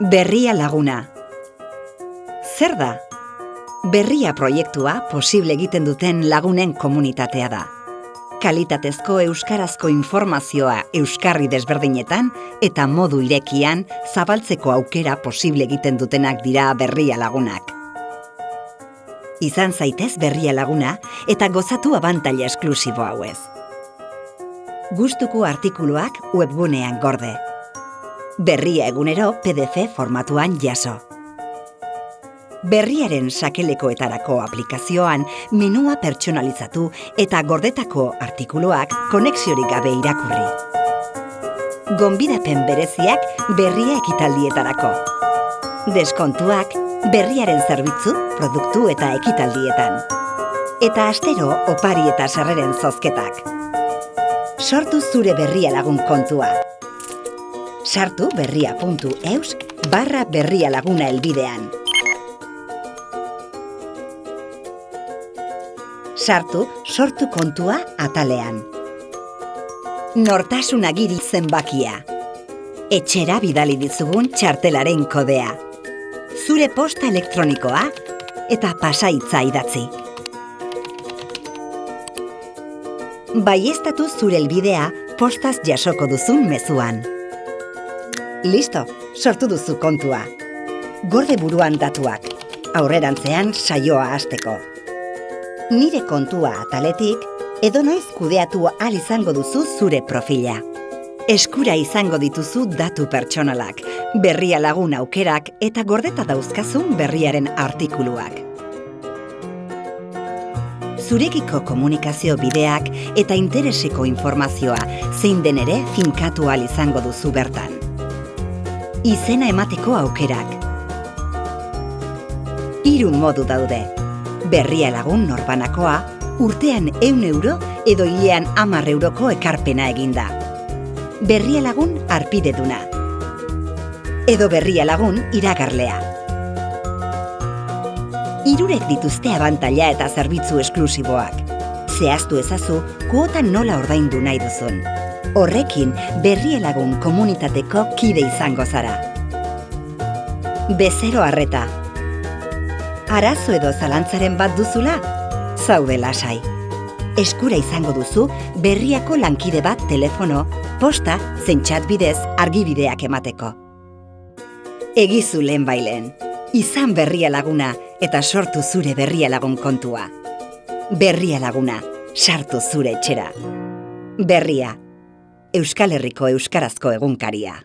Berria laguna. Zer da? Berria proiektua posible egiten duten lagunen komunitatea da. Kalitatezko euskarazko informazioa euskarri desberdinetan eta modu irekian zabaltzeko aukera posible egiten dutenak dira berria lagunak. Izan zaitez berria laguna eta gozatu abantaila esklusibo hauez. Gustuko artikuluak webgunean gorde. Berria egunero PDF formatuan jaso. Berriaren sakelekoetarako aplikazioan menua pertsonalizatu eta gordetako artikuluak konexiorik gabe irakurri. Gonbidapen bereziak berria ekitaldietarako. Deskontuak berriaren zerbitzu, produktu eta ekitaldietan. Eta astero opari eta sarreren zozketak. Sortu zure berria lagun kontua. Sartu berria.eus barra berria laguna elbidean. Sartu sortu kontua atalean. Nortasun agiri zenbakia. Etxera bidali dizugun txartelaren kodea. Zure posta elektronikoa eta pasaitza idatzi. Baiestatu zure elbidea postaz jasoko duzun mezuan. Listo, sortu duzu kontua. Gorde buruan datuak, aurrerantzean saioa hasteko. Nire kontua ataletik, edo noiz kudeatu al izango duzu zure profila. Eskura izango dituzu datu pertsonalak, berria lagun aukerak eta gordeta dauzkazun berriaren artikuluak. Zurekiko komunikazio bideak eta intereseko informazioa zein den ere finkatu al izango duzu bertan izena emateko aukerak. Hiru modu daude. Berria lagun norbanakoa, urtean eun euro edo hilean amar euroko ekarpena eginda. Berria lagun arpideduna. Edo berria lagun iragarlea. Irurek dituzte abantaila eta zerbitzu esklusiboak. Zehaztu ezazu, kuotan nola ordaindu nahi duzun. Horrekin berrielagun komunitateko kide izango zara. Bezero harreta. Arazo edo zalantzaren bat duzula? Zaude lasai. Eskura izango duzu berriako lankide bat telefono, posta, zentxat bidez argibideak emateko. Egizu lehen bailen. Izan berria laguna eta sortu zure berria lagun kontua. Berria laguna, sartu zure etxera. Berria, Euskal Herriko Euskarazko egunkaria.